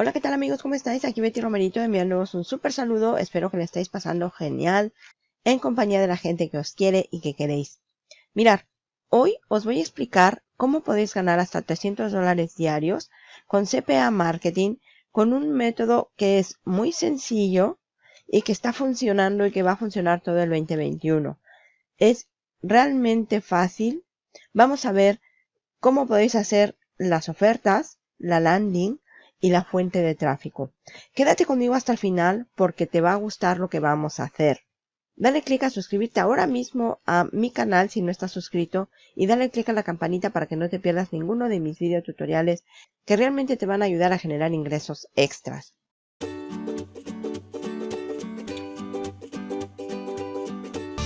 Hola, ¿qué tal amigos? ¿Cómo estáis? Aquí Betty Romerito enviándoos un súper saludo. Espero que le estéis pasando genial en compañía de la gente que os quiere y que queréis. Mirar, hoy os voy a explicar cómo podéis ganar hasta 300 dólares diarios con CPA Marketing con un método que es muy sencillo y que está funcionando y que va a funcionar todo el 2021. Es realmente fácil. Vamos a ver cómo podéis hacer las ofertas, la landing, y la fuente de tráfico. Quédate conmigo hasta el final porque te va a gustar lo que vamos a hacer. Dale clic a suscribirte ahora mismo a mi canal si no estás suscrito y dale clic a la campanita para que no te pierdas ninguno de mis videotutoriales que realmente te van a ayudar a generar ingresos extras.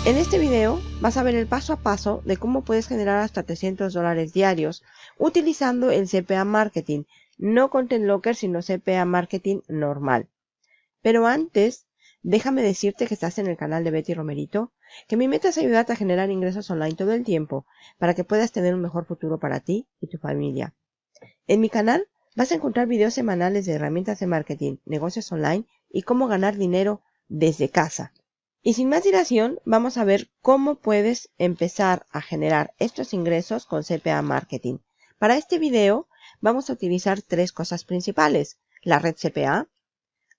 En este video vas a ver el paso a paso de cómo puedes generar hasta 300 dólares diarios utilizando el CPA Marketing, no Content Locker, sino CPA Marketing normal. Pero antes, déjame decirte que estás en el canal de Betty Romerito, que mi meta es ayudarte a generar ingresos online todo el tiempo para que puedas tener un mejor futuro para ti y tu familia. En mi canal vas a encontrar videos semanales de herramientas de marketing, negocios online y cómo ganar dinero desde casa. Y sin más dilación, vamos a ver cómo puedes empezar a generar estos ingresos con CPA Marketing. Para este video vamos a utilizar tres cosas principales. La red CPA,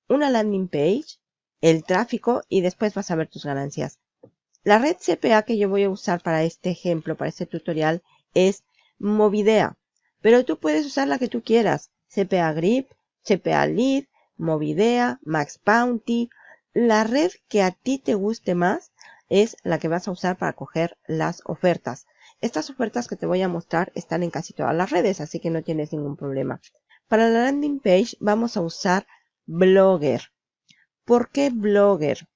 una landing page, el tráfico y después vas a ver tus ganancias. La red CPA que yo voy a usar para este ejemplo, para este tutorial, es Movidea. Pero tú puedes usar la que tú quieras. CPA Grip, CPA Lead, Movidea, Max Bounty. La red que a ti te guste más es la que vas a usar para coger las ofertas. Estas ofertas que te voy a mostrar están en casi todas las redes, así que no tienes ningún problema. Para la landing page vamos a usar Blogger. ¿Por qué Blogger?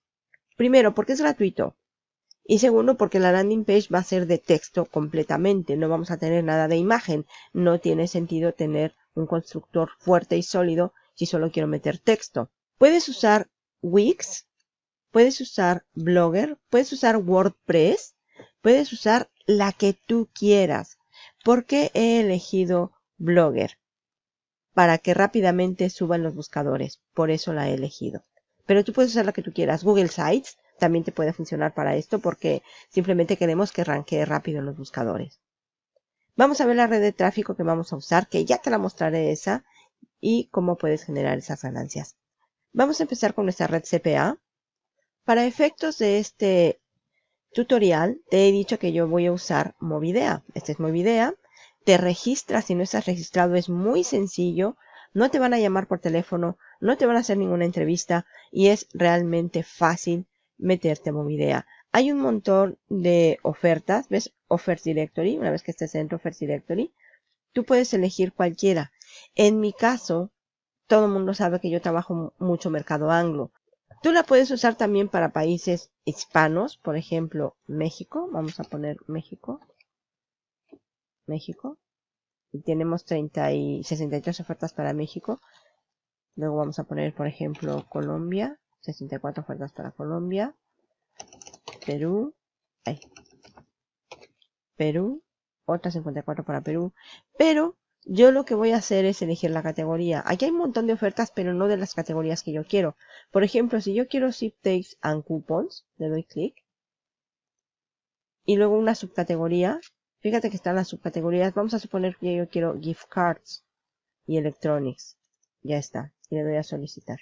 Primero, porque es gratuito. Y segundo, porque la landing page va a ser de texto completamente. No vamos a tener nada de imagen. No tiene sentido tener un constructor fuerte y sólido si solo quiero meter texto. Puedes usar Wix, puedes usar Blogger, puedes usar WordPress, puedes usar la que tú quieras. ¿Por qué he elegido Blogger? Para que rápidamente suban los buscadores. Por eso la he elegido. Pero tú puedes usar la que tú quieras. Google Sites también te puede funcionar para esto porque simplemente queremos que ranquee rápido en los buscadores. Vamos a ver la red de tráfico que vamos a usar, que ya te la mostraré esa, y cómo puedes generar esas ganancias. Vamos a empezar con nuestra red CPA. Para efectos de este tutorial te he dicho que yo voy a usar Movidea. Este es Movidea. Te registras, si no estás registrado es muy sencillo. No te van a llamar por teléfono, no te van a hacer ninguna entrevista y es realmente fácil meterte a Movidea. Hay un montón de ofertas, ¿ves? Offers Directory, una vez que estés dentro Offers Directory, tú puedes elegir cualquiera. En mi caso, todo el mundo sabe que yo trabajo mucho mercado anglo. Tú la puedes usar también para países hispanos, por ejemplo, México. Vamos a poner México. México. Y tenemos 30 y 63 ofertas para México. Luego vamos a poner, por ejemplo, Colombia. 64 ofertas para Colombia. Perú. Ay. Perú. Otras 54 para Perú. Pero yo lo que voy a hacer es elegir la categoría. Aquí hay un montón de ofertas, pero no de las categorías que yo quiero. Por ejemplo, si yo quiero zip takes and coupons, le doy clic. Y luego una subcategoría. Fíjate que están las subcategorías. Vamos a suponer que yo quiero gift cards y electronics. Ya está. Y le doy a solicitar.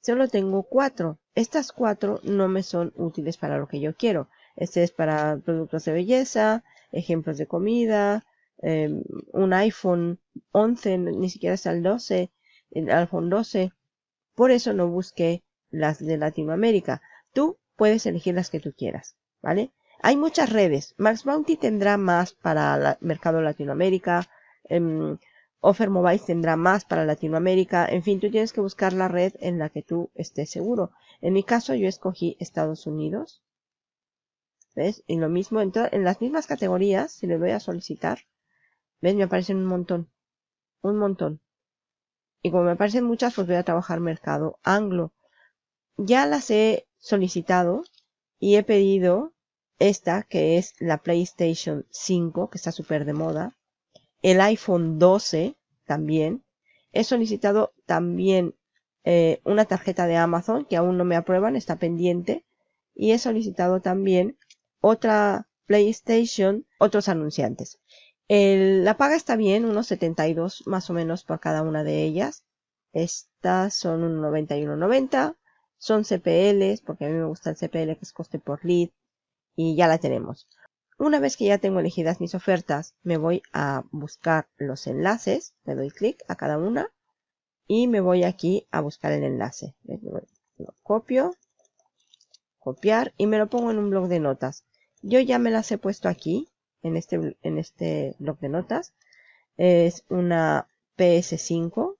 Solo tengo cuatro. Estas cuatro no me son útiles para lo que yo quiero. Este es para productos de belleza, ejemplos de comida, Em, un iPhone 11, ni siquiera es el 12, el iPhone 12. Por eso no busqué las de Latinoamérica. Tú puedes elegir las que tú quieras, ¿vale? Hay muchas redes. Max Bounty tendrá más para el mercado Latinoamérica. Em, Offer Mobile tendrá más para Latinoamérica. En fin, tú tienes que buscar la red en la que tú estés seguro. En mi caso, yo escogí Estados Unidos. ¿Ves? Y lo mismo, en, en las mismas categorías, si le doy a solicitar, ¿Ves? Me aparecen un montón. Un montón. Y como me aparecen muchas, pues voy a trabajar mercado anglo. Ya las he solicitado y he pedido esta, que es la PlayStation 5, que está súper de moda. El iPhone 12 también. he solicitado también eh, una tarjeta de Amazon que aún no me aprueban, está pendiente. Y he solicitado también otra PlayStation, otros anunciantes. La paga está bien, unos 72 más o menos por cada una de ellas. Estas son un 91.90. Son CPLs, porque a mí me gusta el CPL que es coste por lead. Y ya la tenemos. Una vez que ya tengo elegidas mis ofertas, me voy a buscar los enlaces. Le doy clic a cada una. Y me voy aquí a buscar el enlace. Lo copio. Copiar. Y me lo pongo en un blog de notas. Yo ya me las he puesto aquí. En este, en este blog de notas. Es una PS5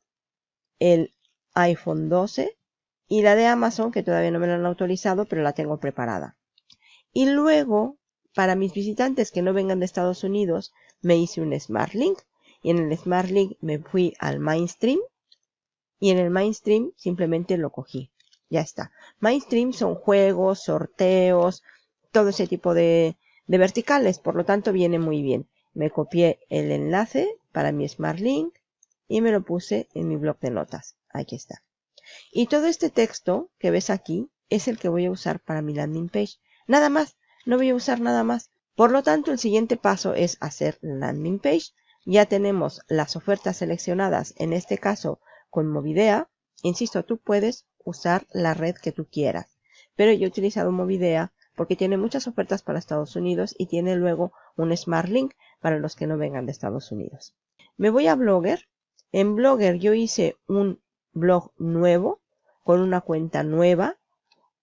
el iPhone 12 y la de Amazon, que todavía no me la han autorizado, pero la tengo preparada. Y luego, para mis visitantes que no vengan de Estados Unidos, me hice un Smart Link. Y en el Smart Link me fui al Mainstream. Y en el Mainstream simplemente lo cogí. Ya está. Mainstream son juegos, sorteos, todo ese tipo de, de verticales. Por lo tanto, viene muy bien. Me copié el enlace para mi Smart Link y me lo puse en mi blog de notas. Aquí está. Y todo este texto que ves aquí es el que voy a usar para mi landing page. Nada más, no voy a usar nada más. Por lo tanto, el siguiente paso es hacer landing page. Ya tenemos las ofertas seleccionadas, en este caso con Movidea. Insisto, tú puedes usar la red que tú quieras. Pero yo he utilizado Movidea porque tiene muchas ofertas para Estados Unidos y tiene luego un Smart Link para los que no vengan de Estados Unidos. Me voy a Blogger en Blogger yo hice un blog nuevo con una cuenta nueva.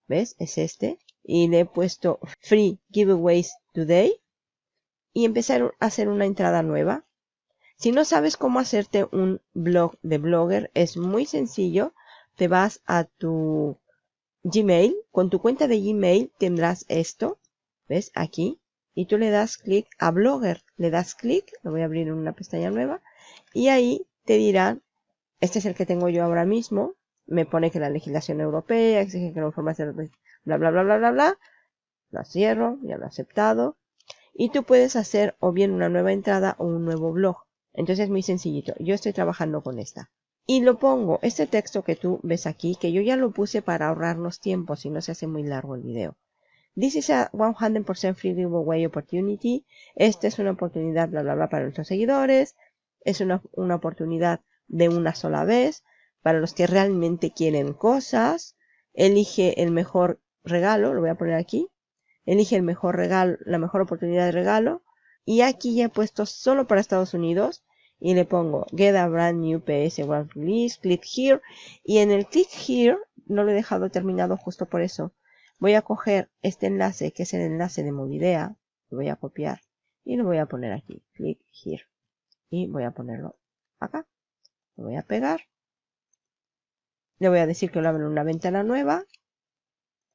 ¿Ves? Es este. Y le he puesto Free Giveaways Today. Y empecé a hacer una entrada nueva. Si no sabes cómo hacerte un blog de Blogger, es muy sencillo. Te vas a tu Gmail. Con tu cuenta de Gmail tendrás esto. ¿Ves? Aquí. Y tú le das clic a Blogger. Le das clic. Lo voy a abrir en una pestaña nueva. Y ahí te dirán, este es el que tengo yo ahora mismo, me pone que la legislación europea exige que la información, bla, bla, bla, bla, bla, bla, lo cierro, ya lo he aceptado, y tú puedes hacer o bien una nueva entrada o un nuevo blog. Entonces es muy sencillito. Yo estoy trabajando con esta. Y lo pongo, este texto que tú ves aquí, que yo ya lo puse para ahorrarnos tiempo si no se hace muy largo el video. This is a 100% free giveaway opportunity. Esta es una oportunidad, bla, bla, bla, para nuestros seguidores es una, oportunidad de una sola vez. Para los que realmente quieren cosas, elige el mejor regalo, lo voy a poner aquí. Elige el mejor regalo, la mejor oportunidad de regalo. Y aquí ya he puesto solo para Estados Unidos. Y le pongo Get a Brand New PS One Release, Click Here. Y en el Click Here, no lo he dejado terminado justo por eso. Voy a coger este enlace, que es el enlace de Movidea. Lo voy a copiar. Y lo voy a poner aquí. Click Here y voy a ponerlo acá. Lo voy a pegar. Le voy a decir que lo abro en una ventana nueva.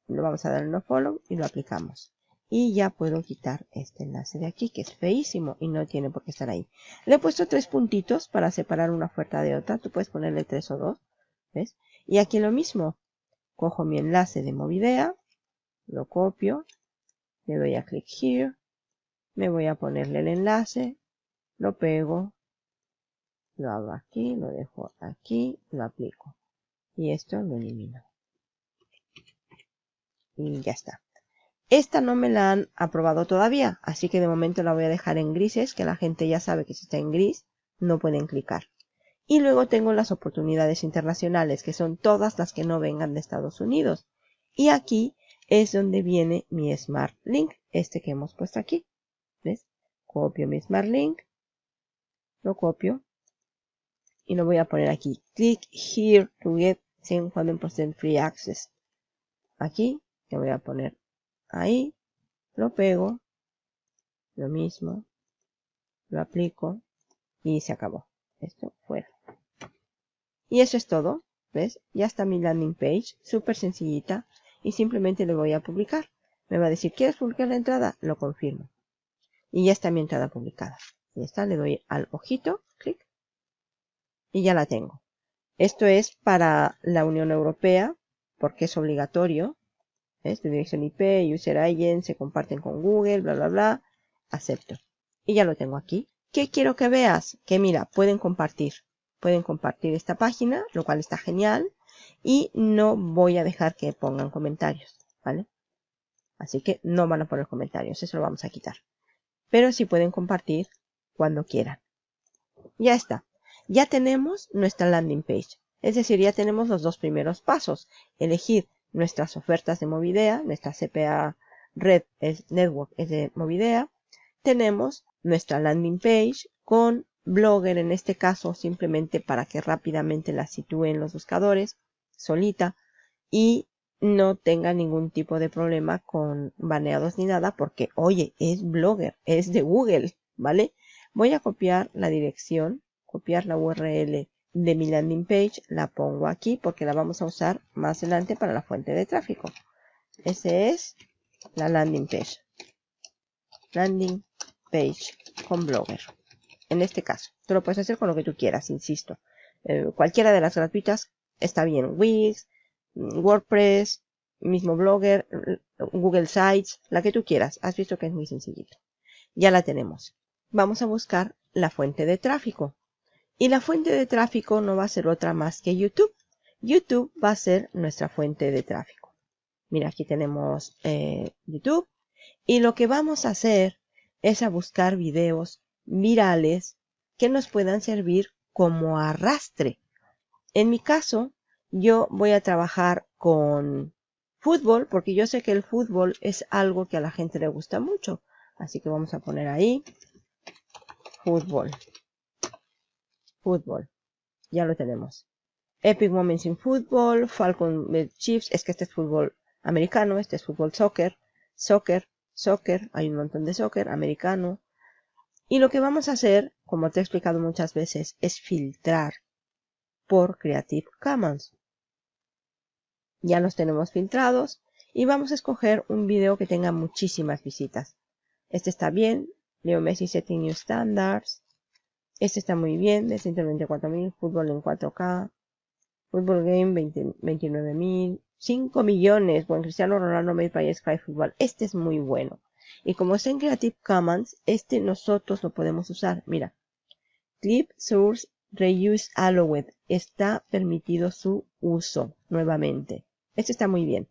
Lo vamos a dar en no follow y lo aplicamos. Y ya puedo quitar este enlace de aquí, que es feísimo y no tiene por qué estar ahí. Le he puesto tres puntitos para separar una oferta de otra. Tú puedes ponerle tres o dos. ¿Ves? Y aquí lo mismo. Cojo mi enlace de Movidea. Lo copio. Le doy a click here. Me voy a ponerle el enlace lo pego, lo hago aquí, lo dejo aquí, lo aplico. Y esto lo elimino. Y ya está. Esta no me la han aprobado todavía, así que de momento la voy a dejar en grises, que la gente ya sabe que si está en gris, no pueden clicar. Y luego tengo las oportunidades internacionales, que son todas las que no vengan de Estados Unidos. Y aquí es donde viene mi Smart Link, este que hemos puesto aquí. ¿Ves? Copio mi Smart Link, lo copio y lo voy a poner aquí. Click here to get 100% free access. Aquí, lo voy a poner ahí, lo pego, lo mismo, lo aplico y se acabó. Esto fuera. Y eso es todo. ¿Ves? Ya está mi landing page, súper sencillita. Y simplemente le voy a publicar. Me va a decir, ¿quieres publicar la entrada? Lo confirmo. Y ya está mi entrada publicada. Y está, le doy al ojito, clic, y ya la tengo. Esto es para la Unión Europea, porque es obligatorio. ¿Ves? dirección IP, user se comparten con Google, bla, bla, bla. Acepto. Y ya lo tengo aquí. ¿Qué quiero que veas? Que mira, pueden compartir. pueden compartir esta página, lo cual está genial. Y no voy a dejar que pongan comentarios, ¿vale? Así que no van a poner comentarios, eso lo vamos a quitar. Pero sí pueden compartir cuando quieran. Ya está. Ya tenemos nuestra landing page. Es decir, ya tenemos los dos primeros pasos. Elegir nuestras ofertas de Movidea, nuestra CPA Red es Network es de Movidea. Tenemos nuestra landing page con Blogger en este caso simplemente para que rápidamente la sitúen los buscadores solita y no tenga ningún tipo de problema con baneados ni nada porque oye es Blogger es de Google vale voy a copiar la dirección copiar la URL de mi landing page la pongo aquí porque la vamos a usar más adelante para la fuente de tráfico ese es la landing page landing page con Blogger en este caso. Tú lo puedes hacer con lo que tú quieras, insisto. Eh, cualquiera de las gratuitas está bien. Wix, WordPress, mismo Blogger, Google Sites, la que tú quieras. Has visto que es muy sencillito. Ya la tenemos. Vamos a buscar la fuente de tráfico. Y la fuente de tráfico no va a ser otra más que YouTube. YouTube va a ser nuestra fuente de tráfico. Mira, aquí tenemos eh, YouTube. Y lo que vamos a hacer es a buscar videos virales que nos puedan servir como arrastre. En mi caso, yo voy a trabajar con fútbol porque yo sé que el fútbol es algo que a la gente le gusta mucho. Así que vamos a poner ahí fútbol. Fútbol. Ya lo tenemos. Epic Moments in Football, Falcon Chiefs, es que este es fútbol americano, este es fútbol soccer, soccer, soccer, hay un montón de soccer americano, y lo que vamos a hacer, como te he explicado muchas veces, es filtrar por Creative Commons. Ya los tenemos filtrados y vamos a escoger un video que tenga muchísimas visitas. Este está bien, Leo Messi Setting New Standards. Este está muy bien, de 124.000, fútbol en 4K, Fútbol Game 29.000, 5 millones, buen Cristiano Ronaldo Made by Sky Football. Este es muy bueno. Y como está en Creative Commons, este nosotros lo podemos usar. Mira, Clip Source Reuse Allowed. Está permitido su uso nuevamente. Este está muy bien.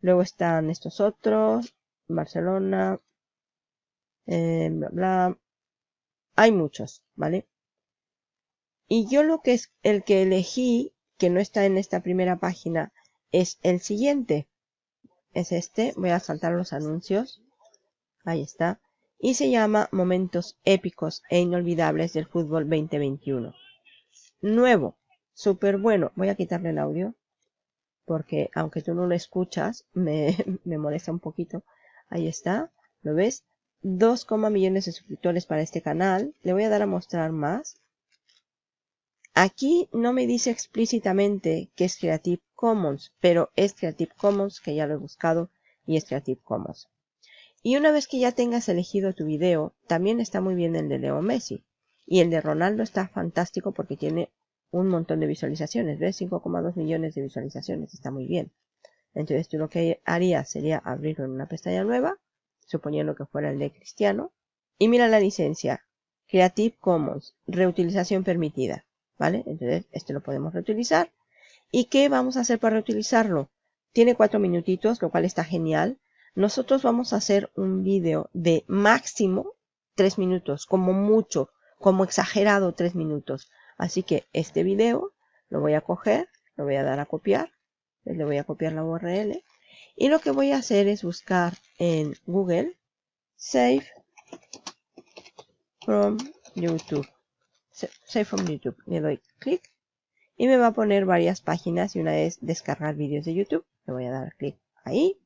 Luego están estos otros. Barcelona. Eh, bla, bla. Hay muchos, ¿vale? Y yo lo que es el que elegí, que no está en esta primera página, es el siguiente. Es este. Voy a saltar los anuncios. Ahí está. Y se llama Momentos épicos e inolvidables del fútbol 2021. Nuevo. Súper bueno. Voy a quitarle el audio. Porque aunque tú no lo escuchas, me, me molesta un poquito. Ahí está. ¿Lo ves? 2, millones de suscriptores para este canal. Le voy a dar a mostrar más. Aquí no me dice explícitamente que es Creative Commons, pero es Creative Commons, que ya lo he buscado, y es Creative Commons. Y una vez que ya tengas elegido tu video, también está muy bien el de Leo Messi. Y el de Ronaldo está fantástico porque tiene un montón de visualizaciones. ¿Ves? 5,2 millones de visualizaciones. Está muy bien. Entonces tú lo que harías sería abrirlo en una pestaña nueva, suponiendo que fuera el de Cristiano. Y mira la licencia. Creative Commons. Reutilización permitida. ¿Vale? Entonces este lo podemos reutilizar. ¿Y qué vamos a hacer para reutilizarlo? Tiene cuatro minutitos, lo cual está genial nosotros vamos a hacer un vídeo de máximo tres minutos, como mucho, como exagerado tres minutos. Así que este video lo voy a coger, lo voy a dar a copiar, le voy a copiar la URL y lo que voy a hacer es buscar en Google Save from YouTube. Save from YouTube. Le doy clic y me va a poner varias páginas y una es descargar vídeos de YouTube. Le voy a dar clic ahí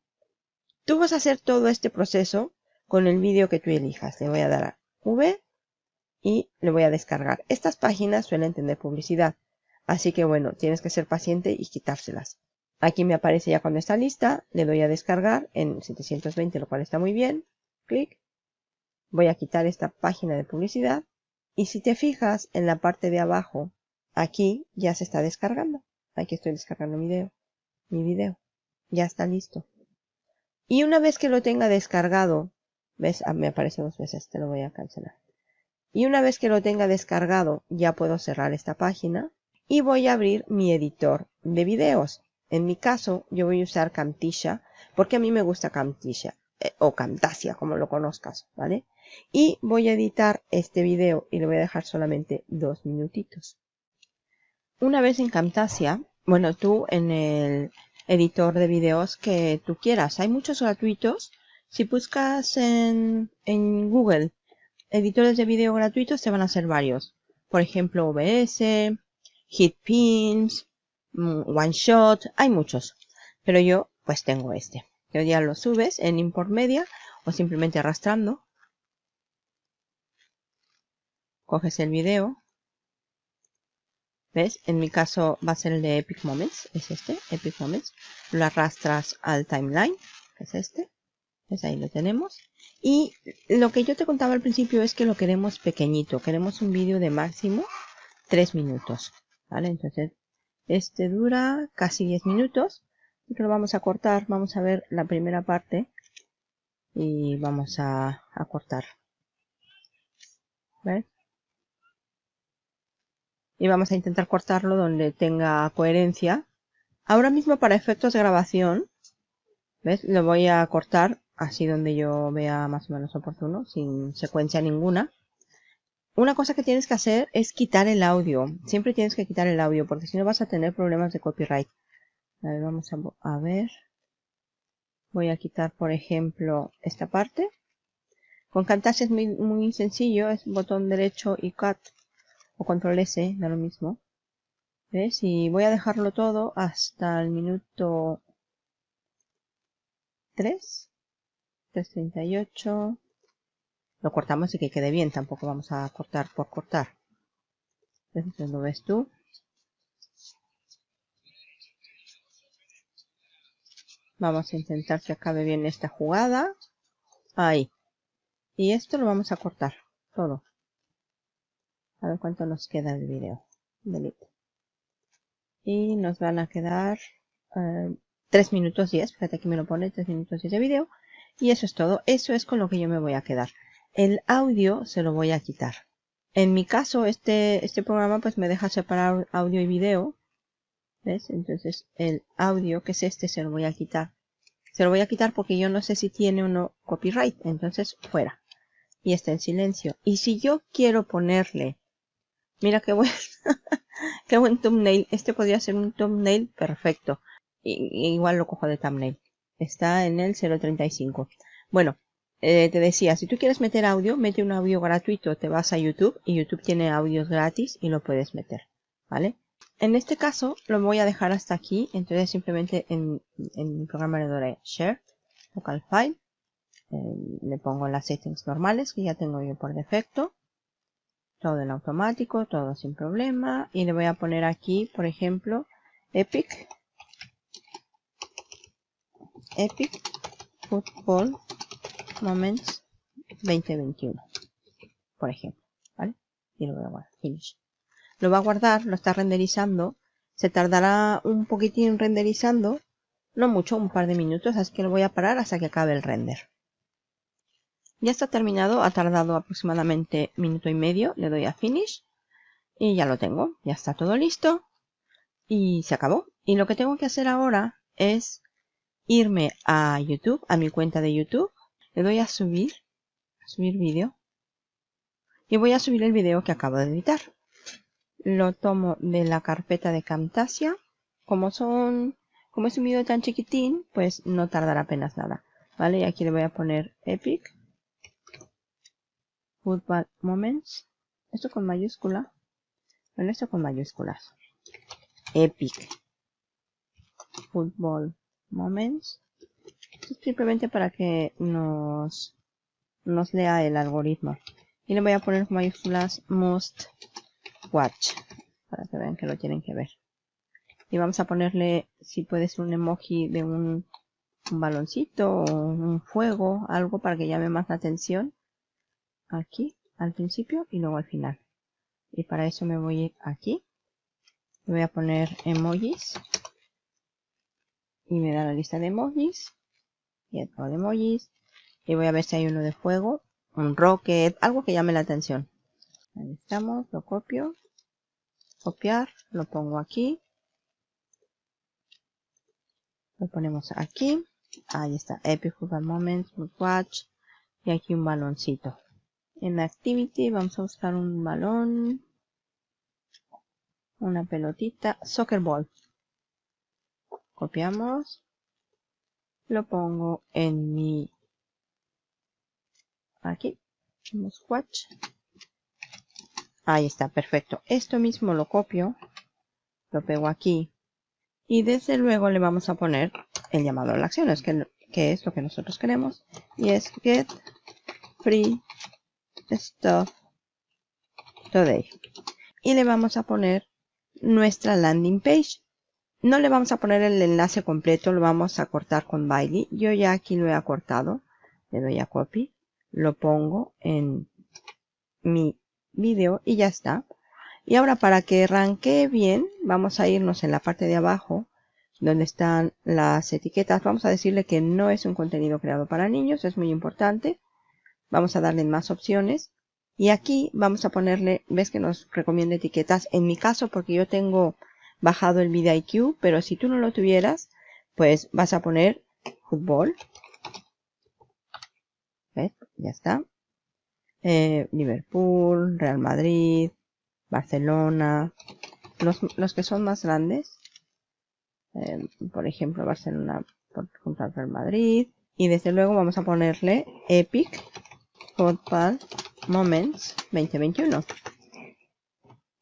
Tú vas a hacer todo este proceso con el vídeo que tú elijas. Le voy a dar a V y le voy a descargar. Estas páginas suelen tener publicidad. Así que bueno, tienes que ser paciente y quitárselas. Aquí me aparece ya cuando está lista. Le doy a descargar en 720, lo cual está muy bien. Clic. Voy a quitar esta página de publicidad. Y si te fijas en la parte de abajo, aquí ya se está descargando. Aquí estoy descargando mi video. Mi video. Ya está listo. Y una vez que lo tenga descargado, ves, ah, me aparece dos veces, te lo voy a cancelar. Y una vez que lo tenga descargado, ya puedo cerrar esta página y voy a abrir mi editor de videos. En mi caso, yo voy a usar Camtasia porque a mí me gusta Camtasia eh, o Camtasia, como lo conozcas, ¿vale? Y voy a editar este video y le voy a dejar solamente dos minutitos. Una vez en Camtasia, bueno, tú en el editor de videos que tú quieras. Hay muchos gratuitos. Si buscas en, en Google editores de video gratuitos, te van a ser varios. Por ejemplo, OBS, HitPins, mm, OneShot, hay muchos. Pero yo pues tengo este. Que ya lo subes en Import Media o simplemente arrastrando. Coges el video ¿Ves? En mi caso va a ser el de Epic Moments, es este, Epic Moments. Lo arrastras al timeline, que es este. ¿Ves? Ahí lo tenemos. Y lo que yo te contaba al principio es que lo queremos pequeñito. Queremos un vídeo de máximo 3 minutos. ¿Vale? Entonces, este dura casi 10 minutos. Y que lo vamos a cortar. Vamos a ver la primera parte. Y vamos a, a cortar. ¿Ves? y vamos a intentar cortarlo donde tenga coherencia. Ahora mismo para efectos de grabación, ¿ves? Lo voy a cortar así donde yo vea más o menos oportuno, sin secuencia ninguna. Una cosa que tienes que hacer es quitar el audio. Siempre tienes que quitar el audio porque si no vas a tener problemas de copyright. A ver, vamos a, ver. Voy a quitar, por ejemplo, esta parte. Con Camtasia es muy, muy sencillo, es botón derecho y cut o control S, da lo mismo. ¿Ves? Y voy a dejarlo todo hasta el minuto 3, 3.38. Lo cortamos y que quede bien, tampoco vamos a cortar por cortar. Entonces lo ves tú. Vamos a intentar que acabe bien esta jugada. Ahí. Y esto lo vamos a cortar todo. A ver cuánto nos queda el video. Delete. Y nos van a quedar 3 eh, minutos 10. Fíjate que me lo pone 3 minutos 10 de video. Y eso es todo. Eso es con lo que yo me voy a quedar. El audio se lo voy a quitar. En mi caso, este, este programa pues me deja separar audio y video. ¿Ves? Entonces el audio, que es este, se lo voy a quitar. Se lo voy a quitar porque yo no sé si tiene o no copyright. Entonces, fuera. Y está en silencio. Y si yo quiero ponerle Mira qué buen, qué buen thumbnail. Este podría ser un thumbnail perfecto. igual lo cojo de thumbnail. Está en el 0.35. Bueno, eh, te decía, si tú quieres meter audio, mete un audio gratuito. Te vas a YouTube y YouTube tiene audios gratis y lo puedes meter. ¿Vale? En este caso lo voy a dejar hasta aquí. Entonces simplemente en, mi programa le doy Share, Local File. Eh, le pongo las settings normales que ya tengo yo por defecto todo en automático, todo sin problema. Y le voy a poner aquí, por ejemplo, Epic. Epic Football Moments 2021. Por ejemplo, ¿vale? Y lo voy a guardar. Finish. Lo va a guardar, lo está renderizando. Se tardará un poquitín renderizando. No mucho, un par de minutos, así que lo voy a parar hasta que acabe el render. Ya está terminado, ha tardado aproximadamente minuto y medio. Le doy a Finish y ya lo tengo. Ya está todo listo y se acabó. Y lo que tengo que hacer ahora es irme a YouTube, a mi cuenta de YouTube. Le doy a subir, a subir vídeo. Y voy a subir el vídeo que acabo de editar. Lo tomo de la carpeta de Camtasia. Como son, como es un vídeo tan chiquitín, pues no tardará apenas nada. ¿Vale? Y aquí le voy a poner Epic Football Moments. Esto con mayúscula. Bueno, esto con mayúsculas. Epic. Football Moments. Simplemente para que nos, nos lea el algoritmo. Y le voy a poner mayúsculas Must Watch. Para que vean que lo tienen que ver. Y vamos a ponerle, si puede ser un emoji de un, un baloncito o un fuego, algo para que llame más la atención aquí al principio y luego al final. Y para eso me voy aquí. Voy a poner emojis. Y me da la lista de emojis. Y otro de emojis. Y voy a ver si hay uno de fuego. Un rocket. Algo que llame la atención. Ahí estamos, lo copio. Copiar, lo pongo aquí. Lo ponemos aquí. Ahí está, Epic Football Moments, Watch. Y aquí un baloncito. En Activity vamos a buscar un balón. Una pelotita. Soccer Ball. Copiamos. Lo pongo en mi... Aquí. Watch. Ahí está, perfecto. Esto mismo lo copio. Lo pego aquí. Y desde luego le vamos a poner el llamado a la acción, es que, que es lo que nosotros queremos. Y es get free stuff today. Y le vamos a poner nuestra landing page. No le vamos a poner el enlace completo, lo vamos a cortar con Bailey. Yo ya aquí lo he acortado. Le doy a copy. Lo pongo en mi video y ya está. Y ahora para que arranque bien, vamos a irnos en la parte de abajo donde están las etiquetas. Vamos a decirle que no es un contenido creado para niños, es muy importante. Vamos a darle más opciones. Y aquí vamos a ponerle, ves que nos recomienda etiquetas. En mi caso, porque yo tengo bajado el IQ, pero si tú no lo tuvieras, pues vas a poner fútbol. ¿Ves? Ya está. Eh, Liverpool, Real Madrid, Barcelona. Los, los que son más grandes. Eh, por ejemplo, Barcelona contra Real Madrid. Y desde luego vamos a ponerle Epic Football Moments 2021.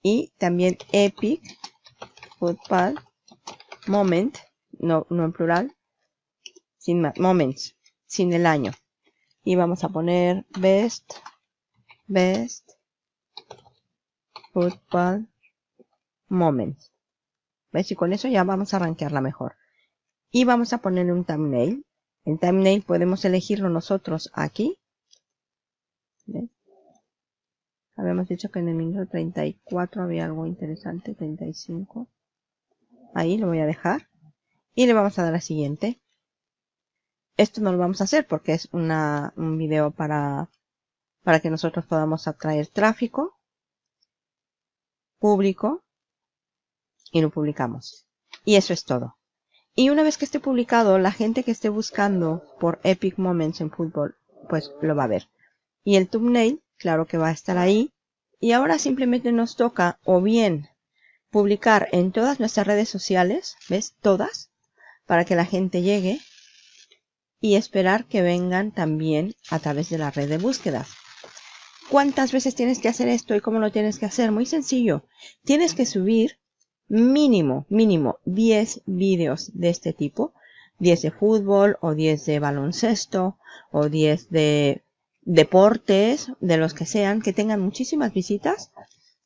Y también Epic Football Moment, no, no en plural, sin más, Moments, sin el año. Y vamos a poner Best, Best Football Moments. ¿Ves? Y con eso ya vamos a arranquearla mejor. Y vamos a ponerle un thumbnail. El thumbnail podemos elegirlo nosotros aquí Habíamos dicho que en el minuto 34 había algo interesante, 35. Ahí lo voy a dejar. Y le vamos a dar a siguiente. Esto no lo vamos a hacer porque es un video para, para que nosotros podamos atraer tráfico público y lo publicamos. Y eso es todo. Y una vez que esté publicado, la gente que esté buscando por Epic Moments en fútbol, pues lo va a ver. Y el thumbnail, claro que va a estar ahí. Y ahora simplemente nos toca o bien publicar en todas nuestras redes sociales, ¿ves? Todas, para que la gente llegue y esperar que vengan también a través de la red de búsquedas. ¿Cuántas veces tienes que hacer esto y cómo lo tienes que hacer? Muy sencillo. Tienes que subir mínimo, mínimo 10 vídeos de este tipo. 10 de fútbol o 10 de baloncesto o 10 de deportes, de los que sean, que tengan muchísimas visitas,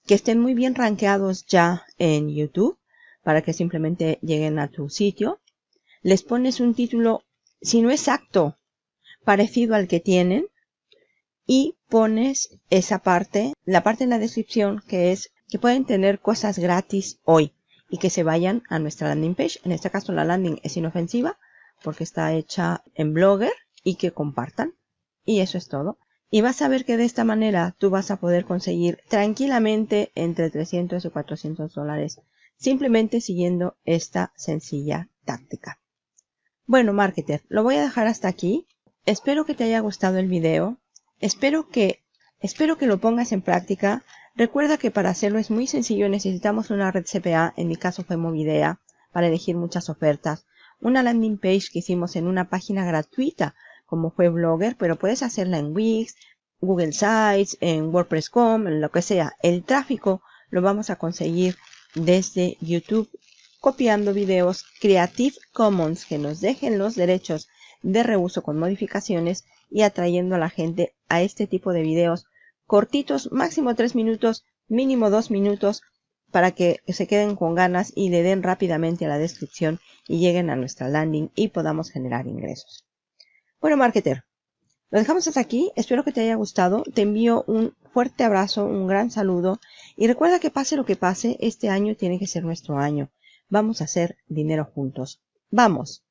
que estén muy bien rankeados ya en YouTube, para que simplemente lleguen a tu sitio. Les pones un título, si no exacto, parecido al que tienen, y pones esa parte, la parte en la descripción que es que pueden tener cosas gratis hoy y que se vayan a nuestra landing page. En este caso la landing es inofensiva porque está hecha en Blogger y que compartan. Y eso es todo. Y vas a ver que de esta manera tú vas a poder conseguir tranquilamente entre 300 y 400 dólares simplemente siguiendo esta sencilla táctica. Bueno, marketer, lo voy a dejar hasta aquí. Espero que te haya gustado el video. Espero que, espero que lo pongas en práctica. Recuerda que para hacerlo es muy sencillo. Necesitamos una red CPA. En mi caso fue Movidea para elegir muchas ofertas. Una landing page que hicimos en una página gratuita como fue Blogger, pero puedes hacerla en Wix, Google Sites, en WordPress.com, en lo que sea. El tráfico lo vamos a conseguir desde YouTube copiando videos Creative Commons que nos dejen los derechos de reuso con modificaciones y atrayendo a la gente a este tipo de videos cortitos, máximo 3 minutos, mínimo 2 minutos, para que se queden con ganas y le den rápidamente a la descripción y lleguen a nuestra landing y podamos generar ingresos. Bueno, marketer, lo dejamos hasta aquí. Espero que te haya gustado. Te envío un fuerte abrazo, un gran saludo. Y recuerda que pase lo que pase, este año tiene que ser nuestro año. Vamos a hacer dinero juntos. ¡Vamos!